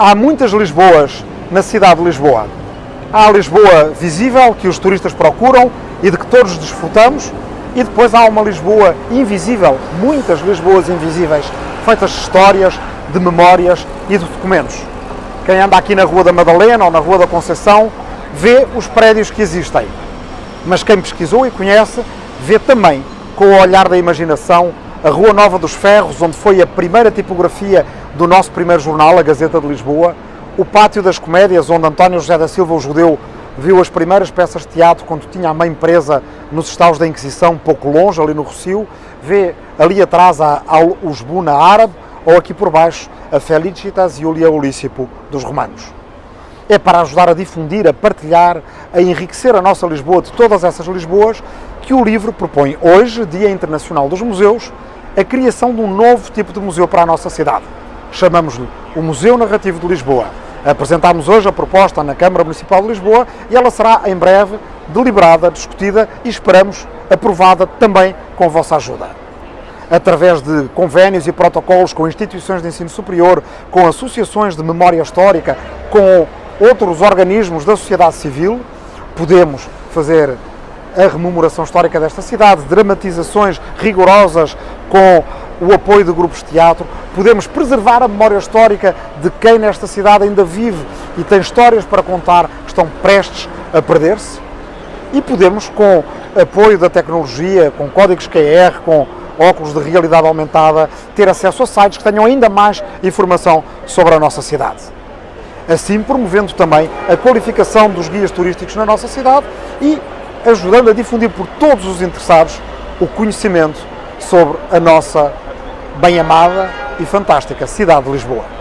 Há muitas Lisboas na cidade de Lisboa. Há a Lisboa visível, que os turistas procuram e de que todos desfrutamos, e depois há uma Lisboa invisível, muitas Lisboas invisíveis, feitas de histórias, de memórias e de documentos. Quem anda aqui na Rua da Madalena ou na Rua da Conceição vê os prédios que existem, mas quem pesquisou e conhece vê também, com o olhar da imaginação, a Rua Nova dos Ferros, onde foi a primeira tipografia do nosso primeiro jornal, a Gazeta de Lisboa, o Pátio das Comédias, onde António José da Silva, o judeu, viu as primeiras peças de teatro quando tinha a mãe presa nos estaus da Inquisição, pouco longe, ali no Rocio, vê ali atrás a, a Usbuna árabe, ou aqui por baixo a Felicitas Iulia Ulícipo dos romanos. É para ajudar a difundir, a partilhar, a enriquecer a nossa Lisboa de todas essas Lisboas que o livro propõe hoje, Dia Internacional dos Museus, a criação de um novo tipo de museu para a nossa cidade. Chamamos-lhe o Museu Narrativo de Lisboa. Apresentámos hoje a proposta na Câmara Municipal de Lisboa e ela será em breve deliberada, discutida e esperamos aprovada também com a vossa ajuda. Através de convênios e protocolos com instituições de ensino superior, com associações de memória histórica, com outros organismos da sociedade civil, podemos fazer a rememoração histórica desta cidade, dramatizações rigorosas com o apoio de grupos de teatro, podemos preservar a memória histórica de quem nesta cidade ainda vive e tem histórias para contar que estão prestes a perder-se e podemos, com apoio da tecnologia, com códigos QR, com óculos de realidade aumentada, ter acesso a sites que tenham ainda mais informação sobre a nossa cidade. Assim, promovendo também a qualificação dos guias turísticos na nossa cidade e ajudando a difundir por todos os interessados o conhecimento sobre a nossa bem amada e fantástica cidade de Lisboa.